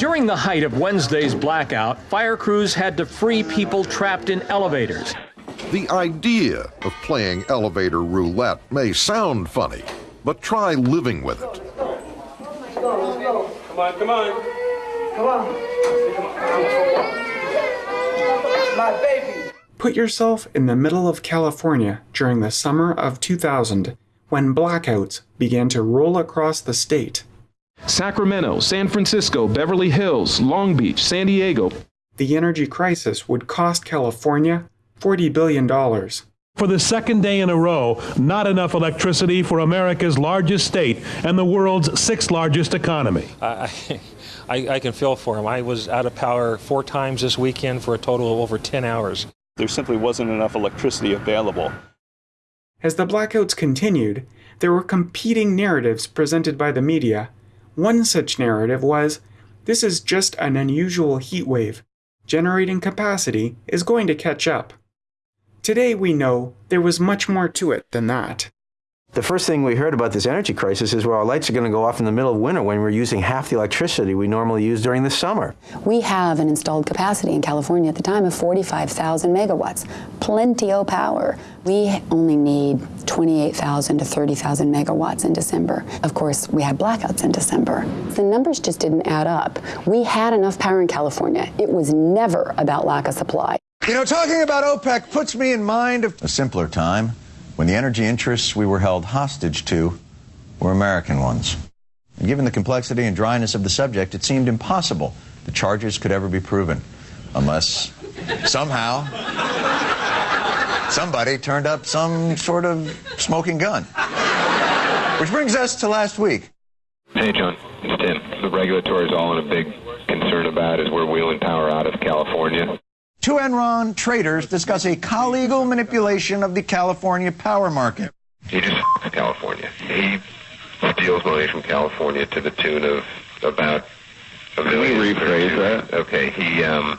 During the height of Wednesday's blackout, fire crews had to free people trapped in elevators. The idea of playing elevator roulette may sound funny, but try living with it. Come on, come on. Come on. My baby. Put yourself in the middle of California during the summer of 2000 when blackouts began to roll across the state. Sacramento, San Francisco, Beverly Hills, Long Beach, San Diego. The energy crisis would cost California $40 billion. For the second day in a row, not enough electricity for America's largest state and the world's sixth largest economy. I, I, I can feel for him. I was out of power four times this weekend for a total of over 10 hours. There simply wasn't enough electricity available. As the blackouts continued, there were competing narratives presented by the media. One such narrative was this is just an unusual heat wave. Generating capacity is going to catch up. Today we know there was much more to it than that. The first thing we heard about this energy crisis is where our lights are going to go off in the middle of winter when we're using half the electricity we normally use during the summer. We have an installed capacity in California at the time of 45,000 megawatts. Plenty of power. We only need 28,000 to 30,000 megawatts in December. Of course, we had blackouts in December. The numbers just didn't add up. We had enough power in California. It was never about lack of supply. You know, talking about OPEC puts me in mind of a simpler time when the energy interests we were held hostage to were American ones. And given the complexity and dryness of the subject, it seemed impossible the charges could ever be proven, unless somehow somebody turned up some sort of smoking gun. Which brings us to last week. Hey, John. It's Tim. The regulatory is all in a big concern about is we're wheeling power out of California. Two Enron traders discuss a collegal manipulation of the California power market. He just f***s California. He steals money from California to the tune of about a million. Can you rephrase that? Okay, he um,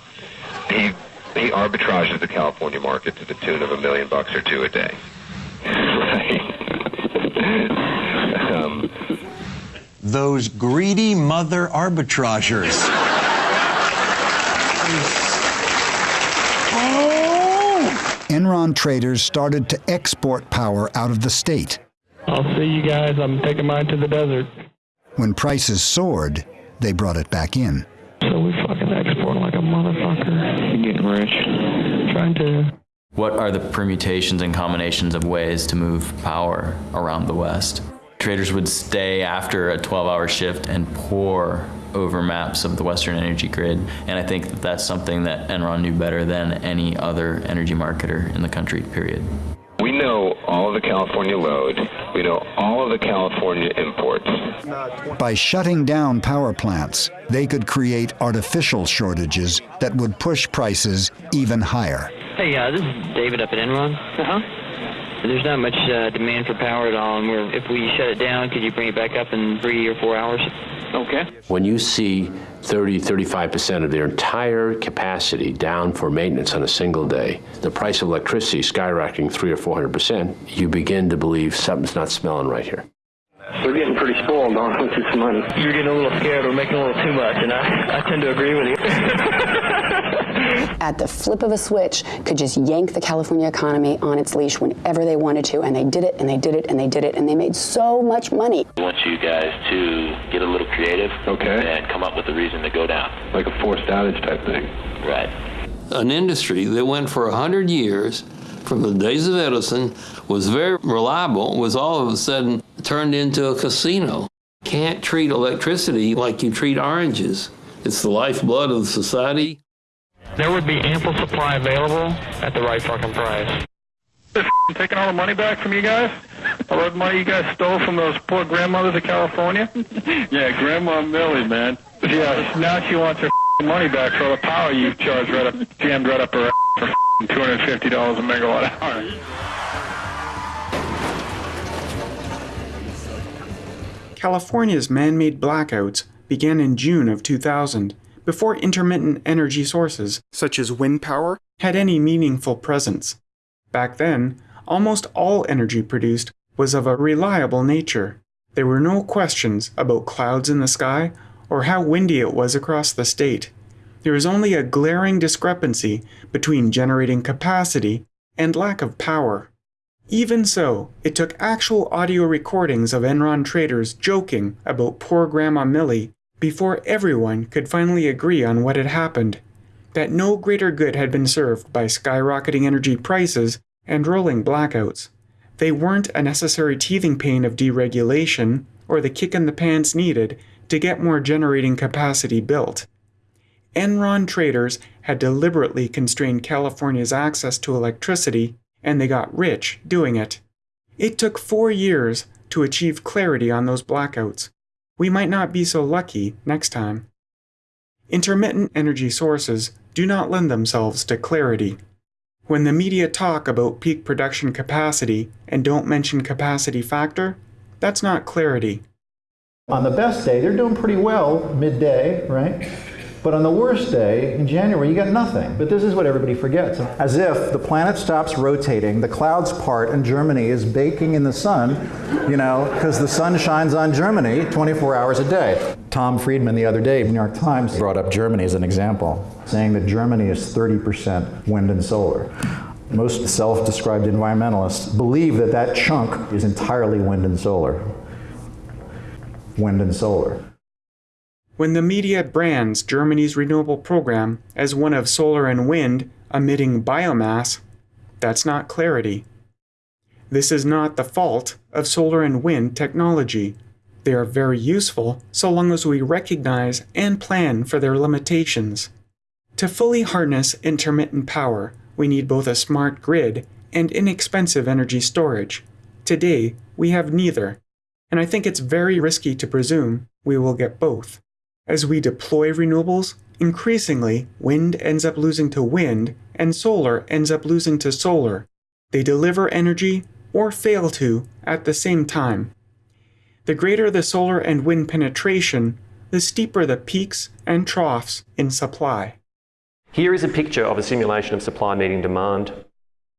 he he arbitrages the California market to the tune of a million bucks or two a day. um, Those greedy mother arbitragers. Enron traders started to export power out of the state. I'll see you guys. I'm taking mine to the desert. When prices soared, they brought it back in. So we fucking export like a motherfucker. You're getting rich. Trying to. What are the permutations and combinations of ways to move power around the West? Traders would stay after a 12 hour shift and pour over maps of the Western energy grid. And I think that that's something that Enron knew better than any other energy marketer in the country, period. We know all of the California load. We know all of the California imports. By shutting down power plants, they could create artificial shortages that would push prices even higher. Hey, uh, this is David up at Enron. Uh-huh. There's not much uh, demand for power at all, and we're, if we shut it down, could you bring it back up in three or four hours? Okay. When you see 30, 35% of their entire capacity down for maintenance on a single day, the price of electricity skyrocketing three or 400%, you begin to believe something's not smelling right here. We're getting pretty spoiled on with this money. You're getting a little scared. We're making a little too much, and I, I tend to agree with you. At the flip of a switch, could just yank the California economy on its leash whenever they wanted to, and they did it, and they did it, and they did it, and they made so much money. I want you guys to get a little creative okay. and come up with a reason to go down. Like a forced outage type thing. Right. An industry that went for 100 years from the days of Edison, was very reliable, was all of a sudden turned into a casino. Can't treat electricity like you treat oranges. It's the lifeblood of the society. There would be ample supply available at the right fucking price. Taking all the money back from you guys? All the money you guys stole from those poor grandmothers of California? yeah, Grandma Millie, man. Yeah, now she wants her money back for all the power you charged right up, jammed right up her for $250 a megawatt hour. California's man-made blackouts began in June of 2000, before intermittent energy sources, such as wind power, had any meaningful presence. Back then, almost all energy produced was of a reliable nature. There were no questions about clouds in the sky or how windy it was across the state. There is only a glaring discrepancy between generating capacity and lack of power. Even so, it took actual audio recordings of Enron traders joking about poor Grandma Millie before everyone could finally agree on what had happened that no greater good had been served by skyrocketing energy prices and rolling blackouts. They weren't a necessary teething pain of deregulation or the kick in the pants needed to get more generating capacity built. Enron traders had deliberately constrained California's access to electricity, and they got rich doing it. It took four years to achieve clarity on those blackouts. We might not be so lucky next time. Intermittent energy sources do not lend themselves to clarity. When the media talk about peak production capacity and don't mention capacity factor, that's not clarity. On the best day, they're doing pretty well midday, right? But on the worst day, in January, you got nothing. But this is what everybody forgets. As if the planet stops rotating, the clouds part, and Germany is baking in the sun, you know, because the sun shines on Germany 24 hours a day. Tom Friedman the other day, New York Times, brought up Germany as an example, saying that Germany is 30% wind and solar. Most self-described environmentalists believe that that chunk is entirely wind and solar. Wind and solar. When the media brands Germany's renewable program as one of solar and wind emitting biomass, that's not clarity. This is not the fault of solar and wind technology. They are very useful so long as we recognize and plan for their limitations. To fully harness intermittent power, we need both a smart grid and inexpensive energy storage. Today, we have neither, and I think it's very risky to presume we will get both. As we deploy renewables, increasingly wind ends up losing to wind and solar ends up losing to solar. They deliver energy or fail to at the same time. The greater the solar and wind penetration, the steeper the peaks and troughs in supply. Here is a picture of a simulation of supply meeting demand.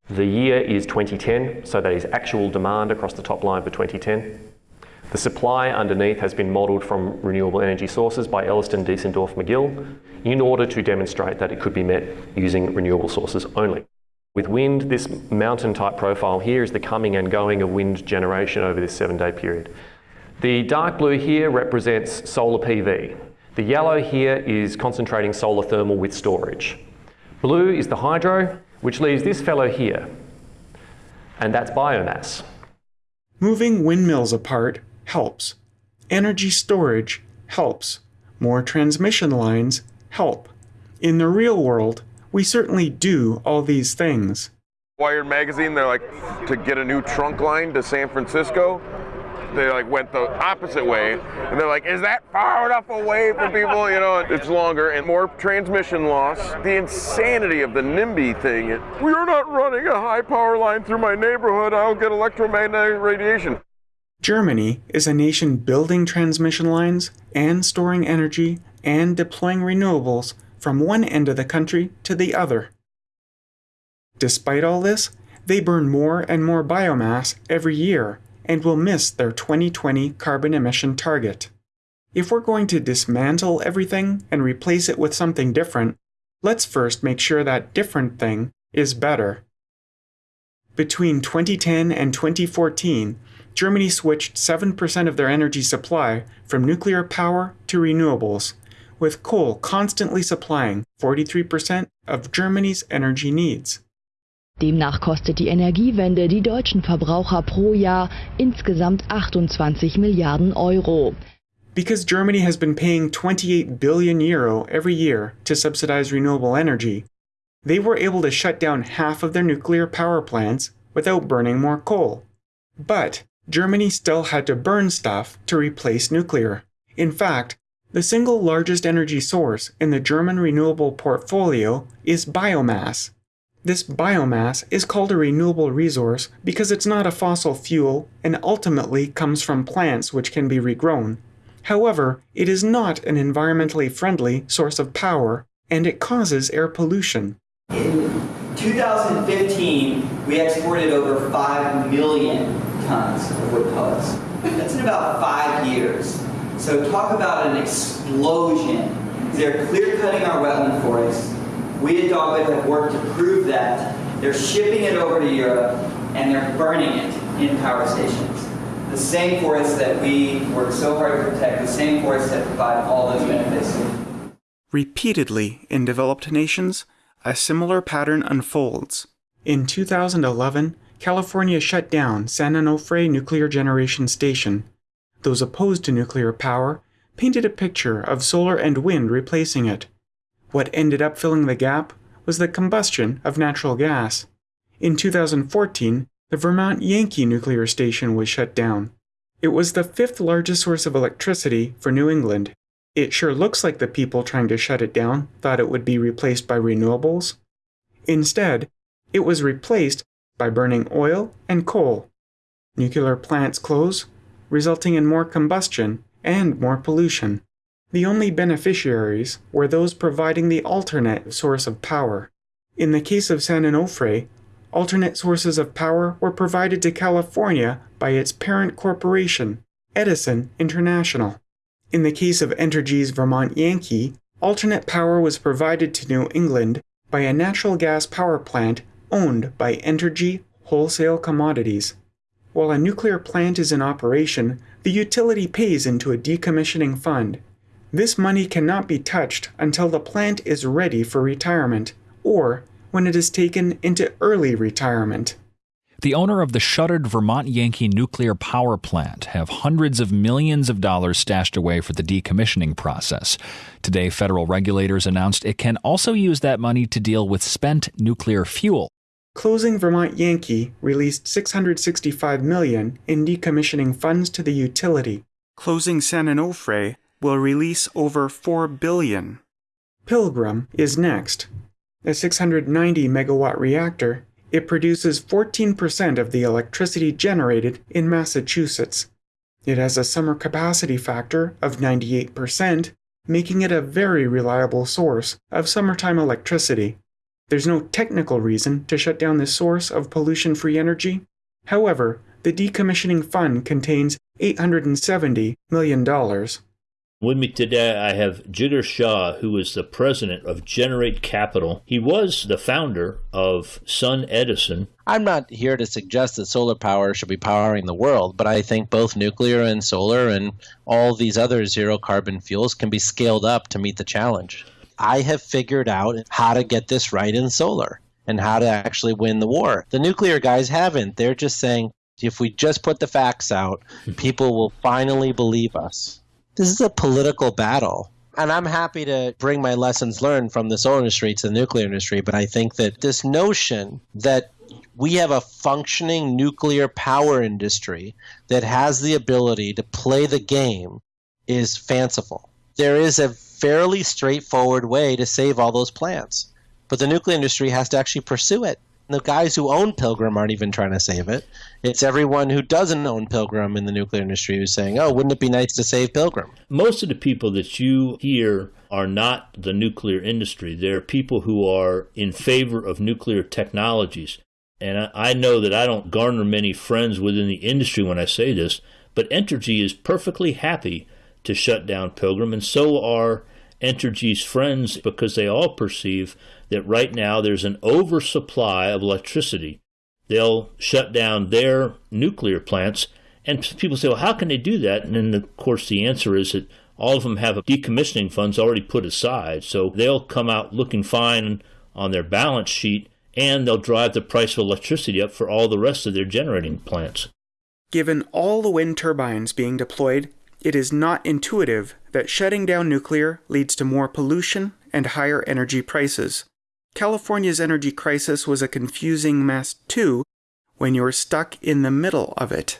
The year is 2010, so that is actual demand across the top line for 2010. The supply underneath has been modelled from renewable energy sources by Elliston, Diesendorf, MacGill in order to demonstrate that it could be met using renewable sources only. With wind, this mountain type profile here is the coming and going of wind generation over this seven day period. The dark blue here represents solar PV. The yellow here is concentrating solar thermal with storage. Blue is the hydro, which leaves this fellow here, and that's biomass. Moving windmills apart helps. Energy storage helps. More transmission lines help. In the real world, we certainly do all these things. Wired magazine, they're like, to get a new trunk line to San Francisco, they like went the opposite way and they're like is that far enough away from people you know it's longer and more transmission loss the insanity of the nimby thing we are not running a high power line through my neighborhood i'll get electromagnetic radiation Germany is a nation building transmission lines and storing energy and deploying renewables from one end of the country to the other. Despite all this, they burn more and more biomass every year and will miss their 2020 carbon emission target. If we're going to dismantle everything and replace it with something different, let's first make sure that different thing is better. Between 2010 and 2014, Germany switched 7% of their energy supply from nuclear power to renewables, with coal constantly supplying 43% of Germany's energy needs. Demnach kostet die Energiewende die deutschen Verbraucher pro Jahr insgesamt 28 Milliarden Euro. Because Germany has been paying 28 billion euro every year to subsidize renewable energy, they were able to shut down half of their nuclear power plants without burning more coal. But Germany still had to burn stuff to replace nuclear. In fact, the single largest energy source in the German renewable portfolio is biomass. This biomass is called a renewable resource because it's not a fossil fuel and ultimately comes from plants which can be regrown. However, it is not an environmentally friendly source of power and it causes air pollution. In 2015, we exported over 5 million tons of wood pellets. That's in about five years. So talk about an explosion. They're clear cutting our wetland forests. We at Dogwood have worked to prove that. They're shipping it over to Europe and they're burning it in power stations. The same forests that we work so hard to protect, the same forests that provide all those benefits. Repeatedly in developed nations, a similar pattern unfolds. In 2011, California shut down San Onofre Nuclear Generation Station. Those opposed to nuclear power painted a picture of solar and wind replacing it. What ended up filling the gap was the combustion of natural gas. In 2014, the Vermont Yankee nuclear station was shut down. It was the fifth largest source of electricity for New England. It sure looks like the people trying to shut it down thought it would be replaced by renewables. Instead, it was replaced by burning oil and coal. Nuclear plants close, resulting in more combustion and more pollution. The only beneficiaries were those providing the alternate source of power. In the case of San Onofre, alternate sources of power were provided to California by its parent corporation, Edison International. In the case of Entergy's Vermont Yankee, alternate power was provided to New England by a natural gas power plant owned by Entergy Wholesale Commodities. While a nuclear plant is in operation, the utility pays into a decommissioning fund. This money cannot be touched until the plant is ready for retirement, or when it is taken into early retirement. The owner of the shuttered Vermont Yankee nuclear power plant have hundreds of millions of dollars stashed away for the decommissioning process. Today, federal regulators announced it can also use that money to deal with spent nuclear fuel. Closing Vermont Yankee released $665 million in decommissioning funds to the utility. Closing San Onofre will release over $4 billion. Pilgrim is next. A 690 megawatt reactor, it produces 14% of the electricity generated in Massachusetts. It has a summer capacity factor of 98%, making it a very reliable source of summertime electricity. There's no technical reason to shut down this source of pollution free energy. However, the decommissioning fund contains $870 million. With me today, I have Jigar Shah, who is the president of Generate Capital. He was the founder of SunEdison. I'm not here to suggest that solar power should be powering the world, but I think both nuclear and solar and all these other zero carbon fuels can be scaled up to meet the challenge. I have figured out how to get this right in solar and how to actually win the war. The nuclear guys haven't. They're just saying if we just put the facts out, people will finally believe us. This is a political battle. And I'm happy to bring my lessons learned from the solar industry to the nuclear industry, but I think that this notion that we have a functioning nuclear power industry that has the ability to play the game is fanciful. There is a fairly straightforward way to save all those plants, but the nuclear industry has to actually pursue it. The guys who own Pilgrim aren't even trying to save it. It's everyone who doesn't own Pilgrim in the nuclear industry who's saying, oh, wouldn't it be nice to save Pilgrim? Most of the people that you hear are not the nuclear industry. They're people who are in favor of nuclear technologies. And I know that I don't garner many friends within the industry when I say this, but Entergy is perfectly happy to shut down Pilgrim, and so are Entergy's friends because they all perceive that right now there's an oversupply of electricity. They'll shut down their nuclear plants, and people say, well, how can they do that? And then, of course, the answer is that all of them have decommissioning funds already put aside, so they'll come out looking fine on their balance sheet, and they'll drive the price of electricity up for all the rest of their generating plants. Given all the wind turbines being deployed, it is not intuitive that shutting down nuclear leads to more pollution and higher energy prices. California's energy crisis was a confusing mess too when you're stuck in the middle of it.